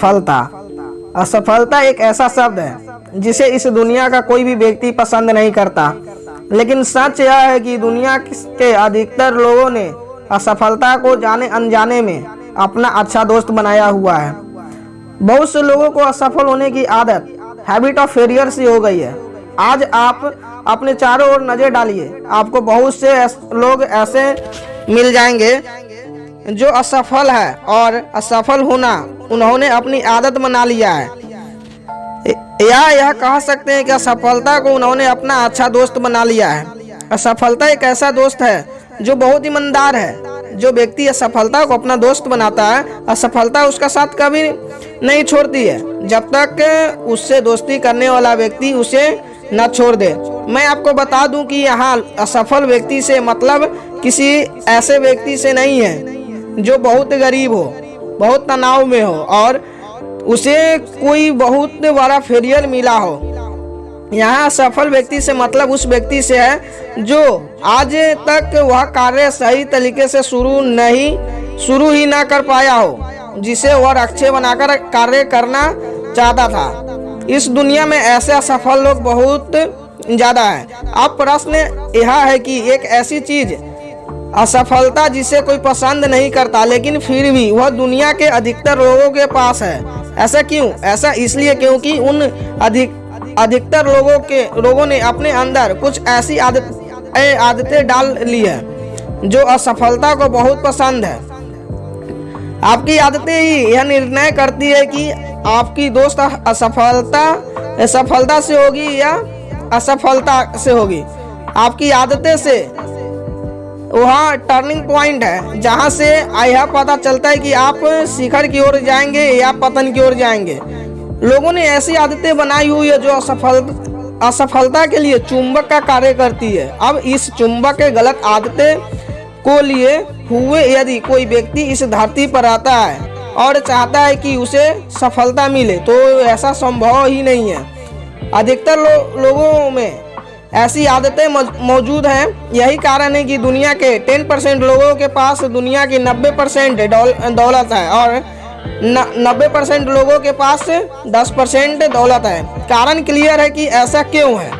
असफलता। असफलता एक ऐसा शब्द है, जिसे इस दुनिया का कोई भी व्यक्ति पसंद नहीं करता। लेकिन सच यह है कि दुनिया के अधिकतर लोगों ने असफलता को जाने अनजाने में अपना अच्छा दोस्त बनाया हुआ है। बहुत से लोगों को असफल होने की आदत हैबिट ऑफ़ फेलियर से हो गई है। आज आप अपने चारों ओर नज़र डालिए, आपको बहुत से लोग ऐसे मिल जाएँगे जो असफल है और असफल होना, उन्होंने अपनी आदत बना लिया है। या यह कह सकते हैं कि असफलता को उन्होंने अपना अच्छा दोस्त बना लिया है। असफलता एक ऐसा दोस्त है जो बहुत ईमानदार है, जो व्यक्ति असफलता को अपना दोस्त बनाता है। असफलता उसका साथ कभी नहीं छोड़ती है। जब तक उससे दोस्ती करने वाला व्यक्ति उसे न छोड़ दे। मैं आपको बता दूँ कि यहाँ असफल व्यक्ति से मतलब किसी ऐसे व्यक्ति से नहीं है। जो बहुत गरीब हो, बहुत तनाव में हो, और उसे कोई बहुत बड़ा फेलियर मिला हो। यहाँ सफल व्यक्ति से मतलब उस व्यक्ति से है, जो आज तक वह कार्य सही तरीके से शुरू नहीं, शुरू ही ना कर पाया हो, जिसे वह लक्ष्य बनाकर कार्य करना चाहता था। इस दुनिया में ऐसे असफल लोग बहुत ज़्यादा हैं। अब प्रश्न यह है कि एक ऐसी चीज़ असफलता जिसे कोई पसंद नहीं करता, लेकिन फिर भी वह दुनिया के अधिकतर लोगों के पास है। ऐसा क्यों? ऐसा इसलिए क्योंकि उन अधिक अधिकतर लोगों के लोगों ने अपने अंदर कुछ ऐसी आदत आदतें डाल ली है, जो असफलता को बहुत पसंद है। आपकी आदतें ही यह निर्णय करती है कि आपकी दोस्त असफलता सफलता से होगी या असफलता से होगी। आपकी आदतें से वहाँ टर्निंग पॉइंट है जहाँ से यह पता चलता है कि आप शिखर की ओर जाएँगे या पतन की ओर जाएँगे। लोगों ने ऐसी आदतें बनाई हुई है जो असफल असफलता के लिए चुंबक का कार्य करती है। अब इस चुंबक के गलत आदतें को लिए हुए यदि कोई व्यक्ति इस धरती पर आता है और चाहता है कि उसे सफलता मिले तो ऐसा संभव ही नहीं है। अधिकतर लो, लोगों में ऐसी आदतें मौजूद हैं। यही कारण है कि दुनिया के 10 परसेंट लोगों के पास दुनिया की 90 परसेंट दौलत है और नब्बे परसेंट लोगों के पास 10 परसेंट दौलत है। कारण क्लियर है कि ऐसा क्यों है?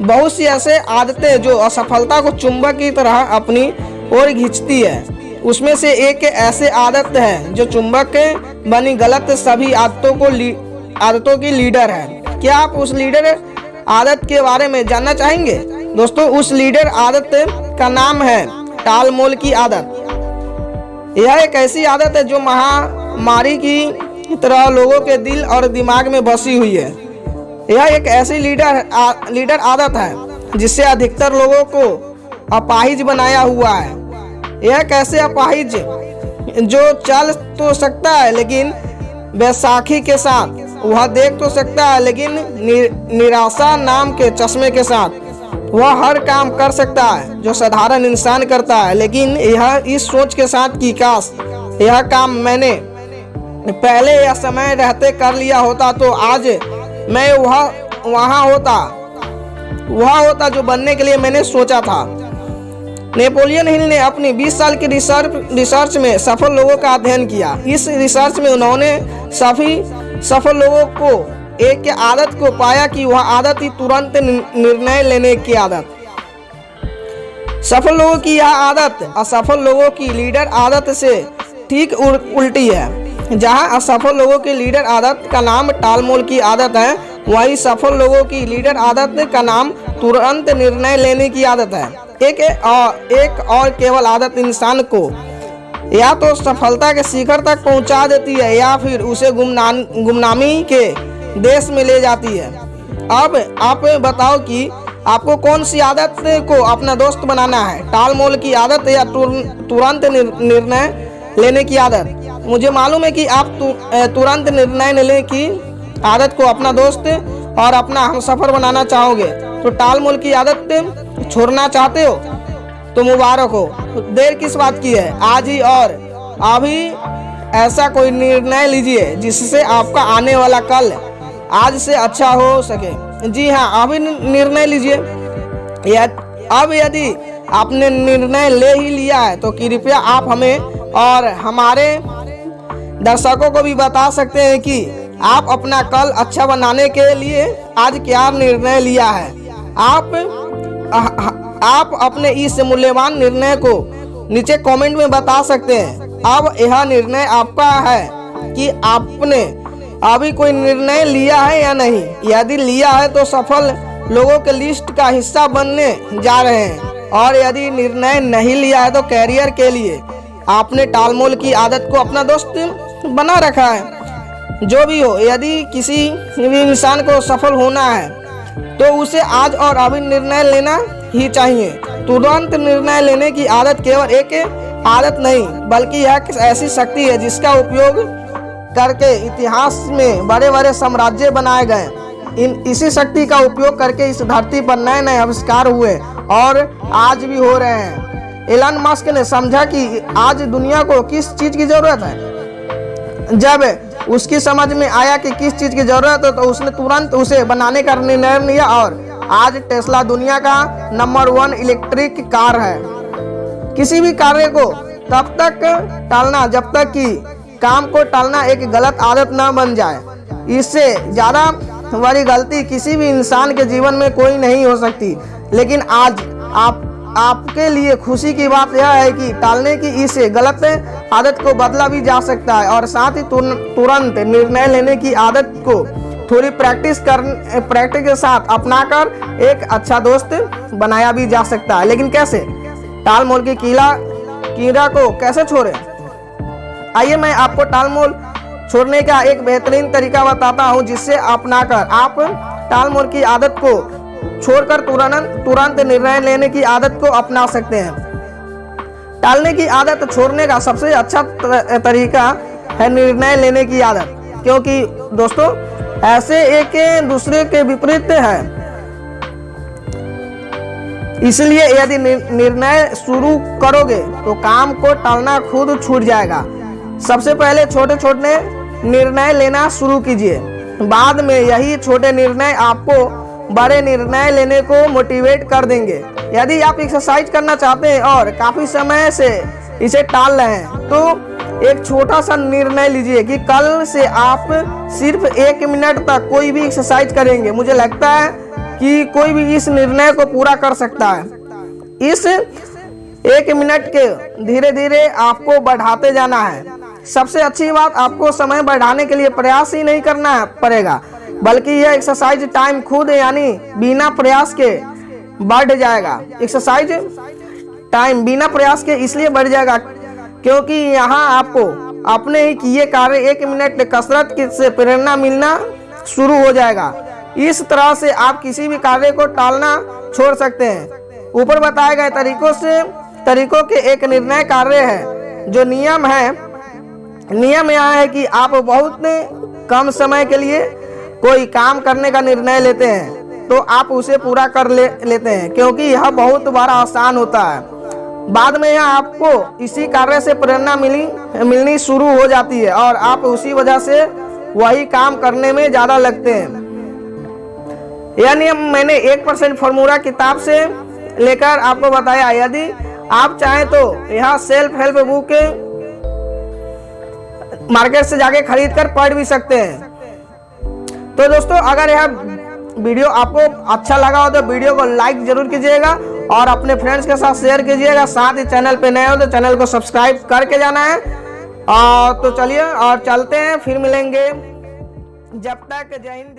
बहुत सी ऐसे आदतें जो असफलता को चुंबक की तरह अपनी ओर खींचती है। उसमें से एक ऐसे आदत है जो चुंबक बनी गलत सभी आदतों को आदतों की लीडर है। क्या आप उस लीडर आदत के बारे में जानना चाहेंगे? दोस्तों उस लीडर आदत का नाम है टाल मोल की आदत। यह एक ऐसी आदत है जो महामारी की तरह लोगों के दिल और दिमाग में बसी हुई है। यह एक ऐसी लीडर आ, लीडर आदत है जिससे अधिकतर लोगों को अपाहिज बनाया हुआ है। यह कैसे अपाहिज? जो चल तो सकता है लेकिन बैसाखी के साथ वह देख तो सकता है लेकिन नि, निराशा नाम के चश्मे के साथ। वह हर काम कर सकता है जो साधारण इंसान करता है लेकिन यह इस सोच के साथ कि काश यह काम मैंने पहले यह समय रहते कर लिया होता तो आज मैं वह वहाँ होता वह होता जो बनने के लिए मैंने सोचा था। नेपोलियन हिल ने अपनी 20 साल की रिसर्च रिसर्च में सफल लोगों का अध्ययन किया। इस रिसर्च में उन्होंने सभी सफल लोगों को, एक आदत को पाया कि वह आदत ही तुरंत निर्णय लेने की आदत। सफल लोगों की यह आदत असफल लोगों की लीडर आदत से ठीक उल्टी है। जहाँ असफल लोगों की लीडर आदत का नाम टालमोल की आदत है, वहीं सफल लोगों की लीडर आदत का नाम तुरंत निर्णय लेने की आदत है। एक और एक और केवल आदत इंसान को या तो सफलता के शिखर तक पहुँचा देती है, या फिर उसे गुमनाम, गुमनामी के देश में ले जाती है। अब आप बताओ कि आपको कौन सी आदत को अपना दोस्त बनाना है? टाल मोल की आदत या तुरंत निर्णय लेने की आदत? मुझे मालूम है कि आप तुरंत निर्णय लेने की आदत को अपना दोस्त और अपना हम सफ़र बनाना चाहोगे। तो टाल मोल की आदत छोड़ना चाहते हो? तो मुबारक हो। देर किस बात की है? आज ही और। अभी ऐसा कोई निर्णय लीजिए जिससे आपका आने वाला कल आज से अच्छा हो सके। जी हाँ अभी निर्णय लीजिए। अब यदि आपने निर्णय ले ही लिया है तो कृपया आप हमें और हमारे दर्शकों को भी बता सकते हैं कि आप अपना कल अच्छा बनाने के लिए आज क्या निर्णय लिया है। आप आप अपने इस मूल्यवान निर्णय को नीचे कमेंट में बता सकते हैं। अब यह निर्णय आपका है कि आपने अभी कोई निर्णय लिया है या नहीं। यदि लिया है तो सफल लोगों के लिस्ट का हिस्सा बनने जा रहे हैं। और यदि निर्णय नहीं लिया है तो कैरियर के लिए आपने टालमोल की आदत को अपना दोस्त बना रखा है। जो भी हो, यदि किसी भी इंसान को सफल होना है तो उसे आज और अभी निर्णय लेना ही चाहिए। तुरंत निर्णय लेने की आदत केवल एक आदत नहीं, बल्कि यह ऐसी शक्ति है जिसका उपयोग करके इतिहास में बड़े बड़े साम्राज्य बनाए गए। इन, इसी शक्ति का उपयोग करके इस धरती पर नए नए आविष्कार हुए और आज भी हो रहे हैं। एलन मस्क ने समझा कि आज दुनिया को किस चीज़ की ज़रूरत है। जब उसकी समझ में आया कि किस चीज़ की ज़रूरत है तो उसने तुरंत उसे बनाने का निर्णय लिया और आज टेस्ला दुनिया का नंबर वन इलेक्ट्रिक कार है। किसी भी कार्य को तब तक टालना, जब तक कि काम को टालना एक गलत आदत न बन जाए। इससे ज़्यादा बड़ी गलती किसी भी इंसान के जीवन में कोई नहीं हो सकती। लेकिन आज आप, आपके लिए खुशी की बात यह है कि टालने की इस गलत आदत को बदला भी जा सकता है और साथ ही तुरंत निर्णय लेने की आदत को थोड़ी प्रैक्टिस कर, प्रैक्टिस के साथ अपनाकर एक अच्छा दोस्त बनाया भी जा सकता है। लेकिन कैसे? टाल मोल की कीला, कीड़ा को कैसे छोड़े? आइए मैं आपको टाल मोल छोड़ने का एक बेहतरीन तरीका बताता हूँ, जिससे अपनाकर आप टाल मोल की आदत को छोड़कर तुरंत तुरंत निर्णय लेने की आदत को अपना सकते हैं। टालने की आदत छोड़ने का सबसे अच्छा तरीका है निर्णय लेने की आदत, क्योंकि दोस्तों ऐसे एक दूसरे के विपरीत है। इसलिए यदि निर्णय शुरू करोगे तो काम को टालना खुद छूट जाएगा। सबसे पहले छोटे छोटे निर्णय लेना शुरू कीजिए। बाद में यही छोटे निर्णय आपको बड़े निर्णय लेने को मोटिवेट कर देंगे। यदि आप एक्सरसाइज करना चाहते हैं और काफ़ी समय से इसे टाल रहे हैं तो एक छोटा सा निर्णय लीजिए कि कल से आप सिर्फ़ एक मिनट तक कोई भी एक्सरसाइज करेंगे। मुझे लगता है कि कोई भी इस निर्णय को पूरा कर सकता है। इस एक मिनट के धीरे धीरे आपको बढ़ाते जाना है। सबसे अच्छी बात, आपको समय बढ़ाने के लिए प्रयास ही नहीं करना पड़ेगा, बल्कि यह एक्सरसाइज टाइम खुद यानी बिना प्रयास के बढ़ जाएगा। एक्सरसाइज टाइम बिना प्रयास के इसलिए बढ़ जाएगा क्योंकि यहाँ आपको अपने ही किए कार्य एक मिनट कसरत से प्रेरणा मिलना शुरू हो जाएगा। इस तरह से आप किसी भी कार्य को टालना छोड़ सकते हैं। ऊपर बताए गए तरीकों से तरीकों के एक निर्णय कार्य है। जो नियम है नियम यह है कि आप बहुत कम समय के लिए कोई काम करने का निर्णय लेते हैं। तो आप उसे पूरा कर ले लेते हैं, क्योंकि यह बहुत बड़ा आसान होता है। बाद में यह आपको इसी कार्य से प्रेरणा मिली, मिलनी शुरू हो जाती है और आप उसी वजह से वही काम करने में ज़्यादा लगते हैं। नियम मैंने एक परसेंट फॉर्मूला किताब से लेकर आपको बताया, यदि आप चाहें तो यह सेल्फ हेल्प बुक मार्केट से जाके खरीद कर पढ़ भी सकते हैं। तो दोस्तों, अगर यह वीडियो आपको अच्छा लगा हो तो वीडियो को लाइक ज़रूर कीजिएगा। और अपने फ्रेंड्स के साथ शेयर कीजिएगा। साथ ही चैनल पे नए हो तो चैनल को सब्सक्राइब करके जाना है। और तो चलिए, और चलते हैं, फिर मिलेंगे। जब तक जय हिंद